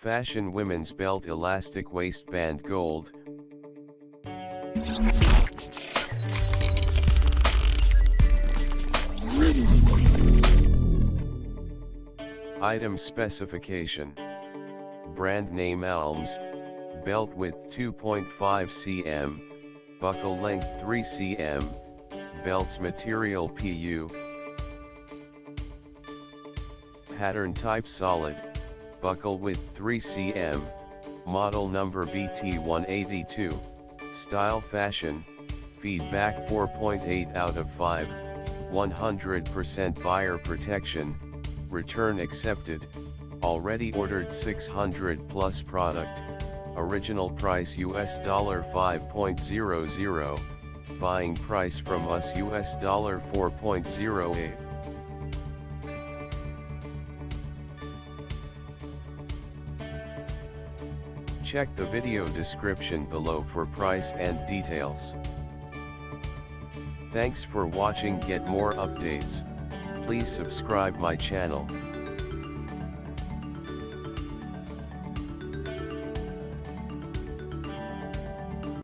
Fashion women's belt elastic waistband gold. Item specification. Brand name Alms, belt width 2.5 cm, buckle length 3 cm, belts material PU. Pattern type solid, buckle width 3 cm, model number BT182, style fashion, feedback 4.8 out of 5, 100% buyer protection, return accepted, already ordered 600 plus product, original price US dollar 5.00, buying price from us US dollar 4.08. Check the video description below for price and details. Thanks for watching get more updates, please subscribe my channel.